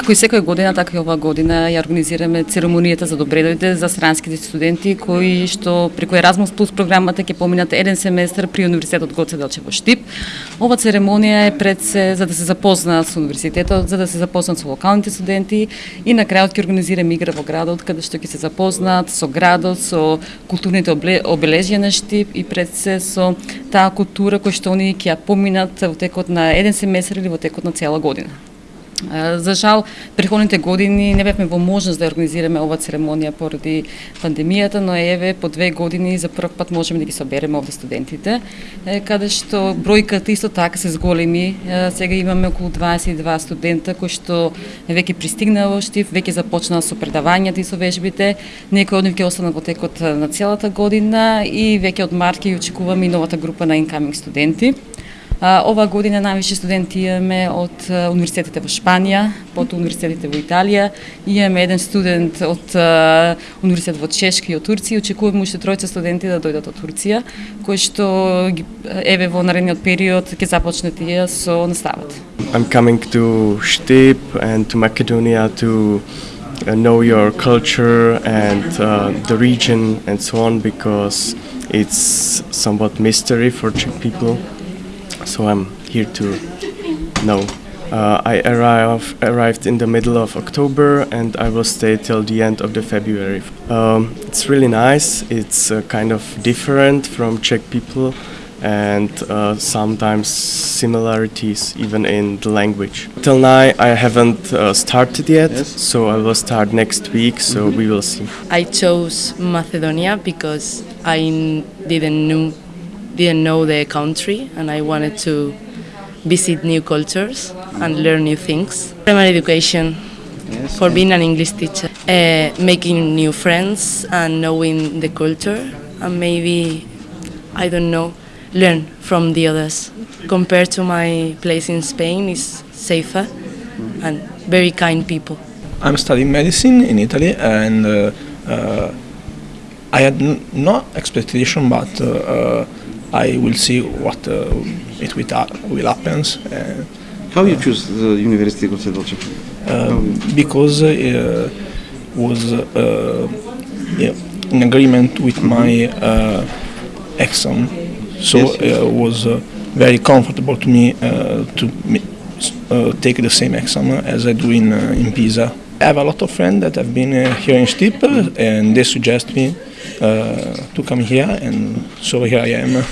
Како и секоја година, така и оваа година ја организираме церемонијата за добредојде за странските студенти кои што преку Erasmus Plus програмата ќе поминат еден семестар при Универзитетот Гоце Делчев во Штип. Ова церемонија е пред се за да се запознаат со универзитетот, за да се запознаат со локалните студенти и на крајот ќе организираме игра во градот каде што ќе се запознаат со градот, со културните обележја на Штип и пред се со таа култура која што они ќе ја поминат во текот на еден семестар или во текот на цела година. За жал, преходните години не бевме во можност да организираме ова церемонија поради пандемијата, но еве по две години за прв пат можеме да ги собереме овде студентите, каде што бројката исто така се зголеми. Сега имаме околу 22 студента кои што веќе пристигнаа во Штиф, веќе започнаа со предавањата и со вежбите. Некои од нив ќе останат во текот на целата година и веќе од март ќе очекуваме и новата група на incoming студенти. Ова година највише студенти имаме од универзитетите во Шпанија, потоа универзитетите во Италија, имаме еден студент од универзитет во Чешки и од Турција, очекуваме уште тројца студенти да дојдат од Турција, кои што еве во наредниот период ќе започнат и со наставата. I'm coming to Shtip and to Macedonia to uh, know your culture and uh, the region and so on because it's somewhat mystery for Czech people. So I'm here to know. Uh, I arrive, arrived in the middle of October and I will stay till the end of the February. Um, it's really nice. It's uh, kind of different from Czech people and uh, sometimes similarities even in the language. Till now I haven't uh, started yet, yes. so I will start next week, so mm -hmm. we will see. I chose Macedonia because I didn't know didn't know the country and I wanted to visit new cultures and learn new things. Primary education yes, for being an English teacher, uh, making new friends and knowing the culture and maybe, I don't know, learn from the others. Compared to my place in Spain, it's safer and very kind people. I'm studying medicine in Italy and uh, uh, I had no expectation but uh, uh, I will see what uh, it will, will happen. Uh, How you choose the University of Dolce? Um, because uh, was uh, yeah, in agreement with my uh, exam, so yes, yes. it was uh, very comfortable to me uh, to uh, take the same exam as I do in, in Pisa. I have a lot of friends that have been here in Stip and they suggest me uh, to come here and so here I am.